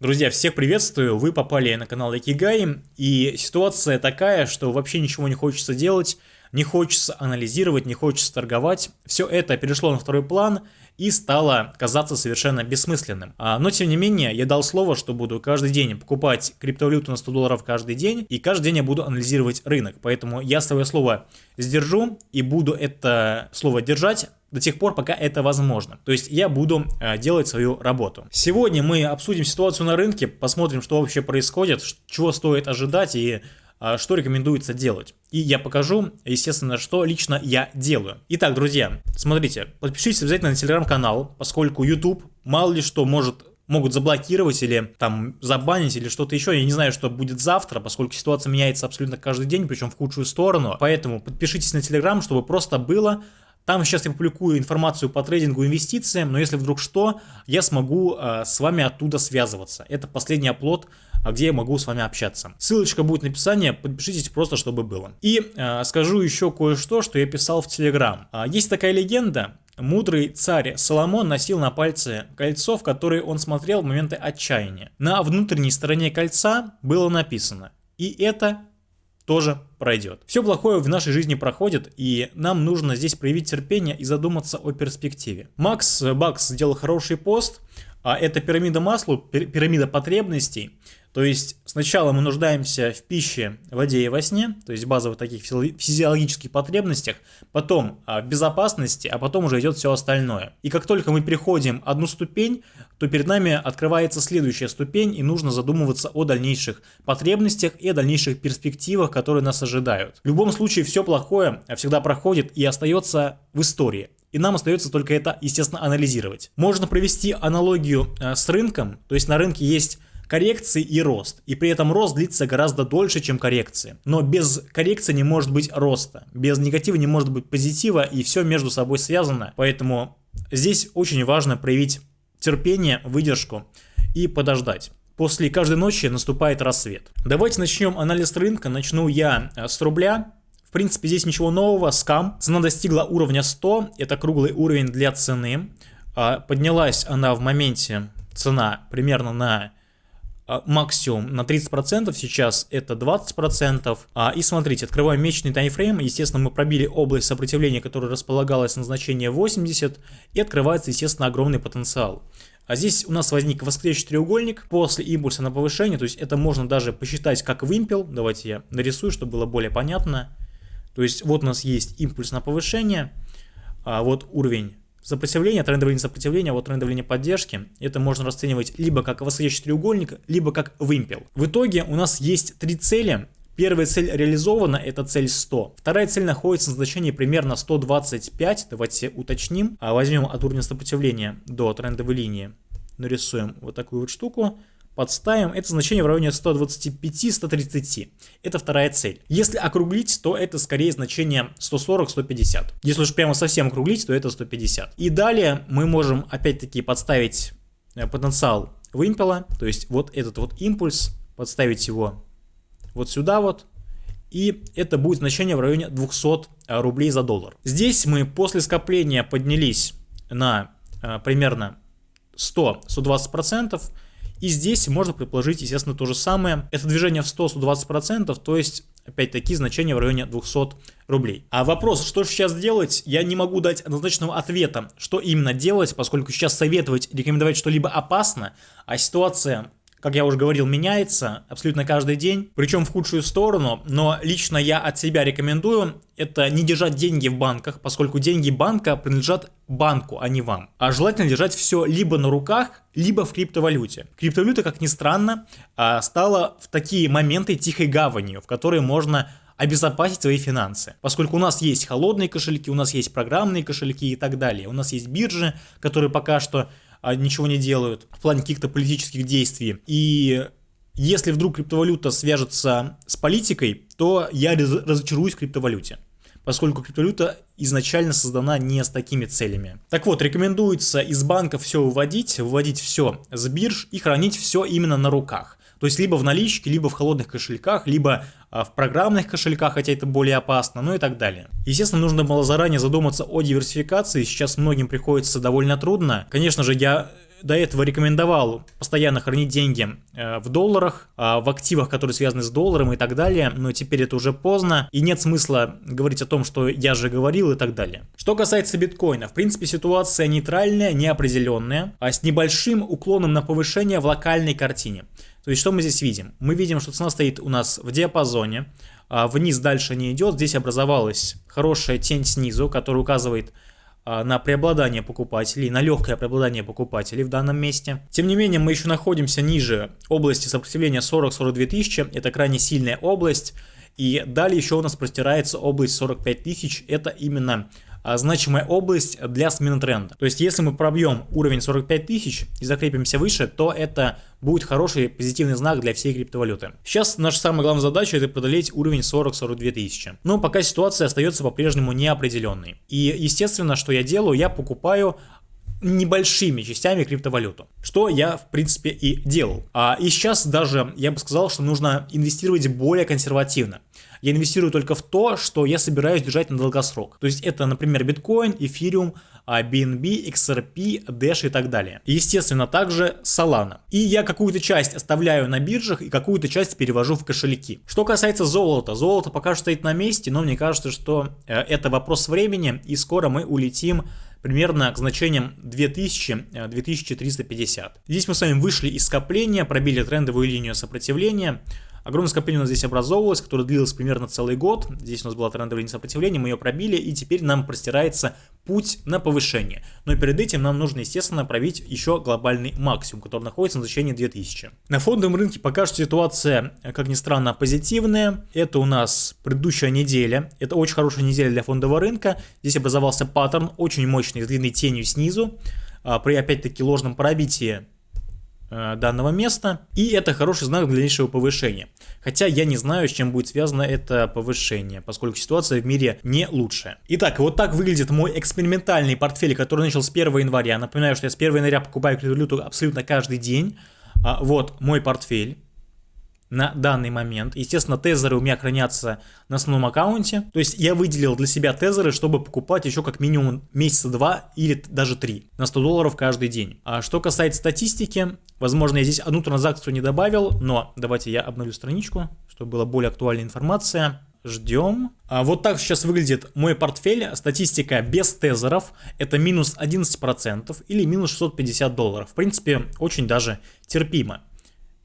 Друзья, всех приветствую, вы попали на канал Якигай, и ситуация такая, что вообще ничего не хочется делать, не хочется анализировать, не хочется торговать. Все это перешло на второй план и стало казаться совершенно бессмысленным. А, но тем не менее, я дал слово, что буду каждый день покупать криптовалюту на 100 долларов каждый день, и каждый день я буду анализировать рынок. Поэтому я свое слово сдержу и буду это слово держать до тех пор, пока это возможно. То есть я буду э, делать свою работу. Сегодня мы обсудим ситуацию на рынке, посмотрим, что вообще происходит, чего стоит ожидать и э, что рекомендуется делать. И я покажу, естественно, что лично я делаю. Итак, друзья, смотрите, подпишитесь обязательно на телеграм-канал, поскольку YouTube мало ли что может могут заблокировать или там забанить или что-то еще. Я не знаю, что будет завтра, поскольку ситуация меняется абсолютно каждый день, причем в худшую сторону. Поэтому подпишитесь на Телеграм, чтобы просто было там сейчас я публикую информацию по трейдингу, инвестициям, но если вдруг что, я смогу э, с вами оттуда связываться. Это последний оплот, а, где я могу с вами общаться. Ссылочка будет в описании, подпишитесь просто, чтобы было. И э, скажу еще кое-что, что я писал в Телеграм. Э, есть такая легенда, Мудрый царь Соломон носил на пальце кольцо, в которое он смотрел в моменты отчаяния. На внутренней стороне кольца было написано «И это тоже пройдет. Все плохое в нашей жизни проходит, и нам нужно здесь проявить терпение и задуматься о перспективе. Макс Бакс сделал хороший пост, а это пирамида масла, пирамида потребностей. То есть сначала мы нуждаемся в пище, воде и во сне, то есть базовых таких физиологических потребностях, потом а, в безопасности, а потом уже идет все остальное. И как только мы переходим одну ступень, то перед нами открывается следующая ступень, и нужно задумываться о дальнейших потребностях и о дальнейших перспективах, которые нас ожидают. В любом случае все плохое всегда проходит и остается в истории. И нам остается только это, естественно, анализировать. Можно провести аналогию э, с рынком, то есть на рынке есть коррекции и рост. И при этом рост длится гораздо дольше, чем коррекции. Но без коррекции не может быть роста. Без негатива не может быть позитива, и все между собой связано. Поэтому здесь очень важно проявить терпение, выдержку и подождать. После каждой ночи наступает рассвет. Давайте начнем анализ рынка. Начну я э, с рубля. В принципе, здесь ничего нового. Скам. Цена достигла уровня 100. Это круглый уровень для цены. А, поднялась она в моменте, цена примерно на максимум на 30%, сейчас это 20%. А, и смотрите, открываем месячный таймфрейм, естественно, мы пробили область сопротивления, которая располагалась на значение 80, и открывается, естественно, огромный потенциал. А здесь у нас возник восклеющий треугольник после импульса на повышение, то есть это можно даже посчитать как вымпел. Давайте я нарисую, чтобы было более понятно. То есть вот у нас есть импульс на повышение, а вот уровень Сопротивление, трендовое сопротивления, вот трендовое поддержки, это можно расценивать либо как восходящий треугольник, либо как вымпел. В итоге у нас есть три цели. Первая цель реализована, это цель 100. Вторая цель находится на значении примерно 125, давайте уточним. А возьмем от уровня сопротивления до трендовой линии, нарисуем вот такую вот штуку подставим, это значение в районе 125-130. Это вторая цель. Если округлить, то это скорее значение 140-150. Если уж прямо совсем округлить, то это 150. И далее мы можем опять-таки подставить э, потенциал вымпела, то есть вот этот вот импульс, подставить его вот сюда вот, и это будет значение в районе 200 э, рублей за доллар. Здесь мы после скопления поднялись на э, примерно 100-120%, и здесь можно предположить, естественно, то же самое. Это движение в 100-120%, то есть опять-таки значение в районе 200 рублей. А вопрос, что же сейчас делать, я не могу дать однозначного ответа, что именно делать, поскольку сейчас советовать, рекомендовать что-либо опасно, а ситуация как я уже говорил, меняется абсолютно каждый день, причем в худшую сторону, но лично я от себя рекомендую это не держать деньги в банках, поскольку деньги банка принадлежат банку, а не вам. А желательно держать все либо на руках, либо в криптовалюте. Криптовалюта, как ни странно, а, стала в такие моменты тихой гаванью, в которой можно обезопасить свои финансы. Поскольку у нас есть холодные кошельки, у нас есть программные кошельки и так далее. У нас есть биржи, которые пока что ничего не делают в плане каких-то политических действий. И если вдруг криптовалюта свяжется с политикой, то я разочаруюсь в криптовалюте поскольку криптовалюта изначально создана не с такими целями. Так вот, рекомендуется из банка все выводить, выводить все с бирж и хранить все именно на руках. То есть либо в наличке, либо в холодных кошельках, либо а, в программных кошельках, хотя это более опасно, ну и так далее. Естественно, нужно было заранее задуматься о диверсификации, сейчас многим приходится довольно трудно. Конечно же, я до этого рекомендовал постоянно хранить деньги э, в долларах, а, в активах, которые связаны с долларом и так далее, но теперь это уже поздно, и нет смысла говорить о том, что я же говорил и так далее. Что касается биткоина, в принципе ситуация нейтральная, неопределенная, а с небольшим уклоном на повышение в локальной картине. То есть что мы здесь видим? Мы видим, что цена стоит у нас в диапазоне, а вниз дальше не идет, здесь образовалась хорошая тень снизу, которая указывает на преобладание покупателей, на легкое преобладание покупателей в данном месте. Тем не менее, мы еще находимся ниже области сопротивления 40-42 тысячи, это крайне сильная область, и далее еще у нас простирается область 45 тысяч, это именно а, значимая область для смены тренда. То есть, если мы пробьем уровень 45 тысяч и закрепимся выше, то это будет хороший позитивный знак для всей криптовалюты. Сейчас наша самая главная задача это преодолеть уровень 40-42 тысячи. Но пока ситуация остается по-прежнему неопределенной. И естественно, что я делаю, я покупаю небольшими частями криптовалюту, что я в принципе и делал. А, и сейчас даже я бы сказал, что нужно инвестировать более консервативно. Я инвестирую только в то, что я собираюсь держать на долгосрок. То есть это, например, биткоин, эфириум, BNB, XRP, Dash и так далее. Естественно, также Solana. И я какую-то часть оставляю на биржах и какую-то часть перевожу в кошельки. Что касается золота, золото пока что стоит на месте, но мне кажется, что э, это вопрос времени и скоро мы улетим примерно к значениям 2000-2350. Э, здесь мы с вами вышли из скопления, пробили трендовую линию сопротивления, Огромное скопление у нас здесь образовывалось, которое длилось примерно целый год. Здесь у нас была трендовая линия сопротивления, мы ее пробили, и теперь нам простирается путь на повышение. Но перед этим нам нужно, естественно, пробить еще глобальный максимум, который находится на значении 2000. На фондовом рынке пока что ситуация, как ни странно, позитивная. Это у нас предыдущая неделя. Это очень хорошая неделя для фондового рынка. Здесь образовался паттерн, очень мощный, с длинной тенью снизу. А, при опять-таки ложном пробитии данного места. И это хороший знак для дальнейшего повышения. Хотя я не знаю, с чем будет связано это повышение, поскольку ситуация в мире не лучшая. Итак, вот так выглядит мой экспериментальный портфель, который начал с 1 января. Напоминаю, что я с 1 января покупаю криптовалюту абсолютно каждый день. А, вот мой портфель на данный момент. Естественно, тезеры у меня хранятся на основном аккаунте. То есть я выделил для себя тезеры, чтобы покупать еще как минимум месяца два или даже три на 100 долларов каждый день. А что касается статистики, возможно, я здесь одну транзакцию не добавил, но давайте я обновлю страничку, чтобы была более актуальная информация. Ждем. А вот так сейчас выглядит мой портфель. Статистика без тезеров. Это минус 11% или минус 650 долларов. В принципе, очень даже терпимо.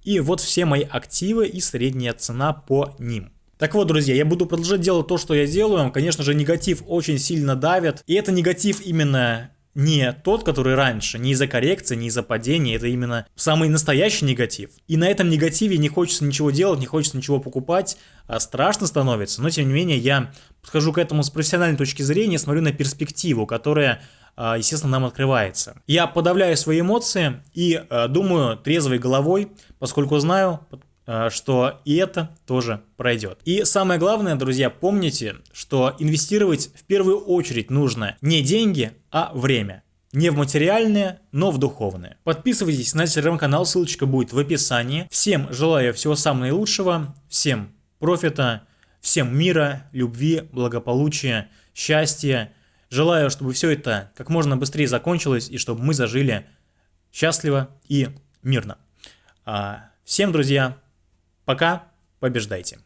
И вот все мои активы и средняя цена по ним. Так вот, друзья, я буду продолжать делать то, что я делаю. Конечно же, негатив очень сильно давит. И это негатив именно не тот, который раньше, не из-за коррекции, не из-за падения, это именно самый настоящий негатив. И на этом негативе не хочется ничего делать, не хочется ничего покупать, а страшно становится, но тем не менее я подхожу к этому с профессиональной точки зрения, смотрю на перспективу, которая естественно, нам открывается. Я подавляю свои эмоции и а, думаю трезвой головой, поскольку знаю, а, что и это тоже пройдет. И самое главное, друзья, помните, что инвестировать в первую очередь нужно не деньги, а время. Не в материальное, но в духовное. Подписывайтесь на телеграм-канал, ссылочка будет в описании. Всем желаю всего самого наилучшего, всем профита, всем мира, любви, благополучия, счастья Желаю, чтобы все это как можно быстрее закончилось и чтобы мы зажили счастливо и мирно. А, всем, друзья, пока, побеждайте.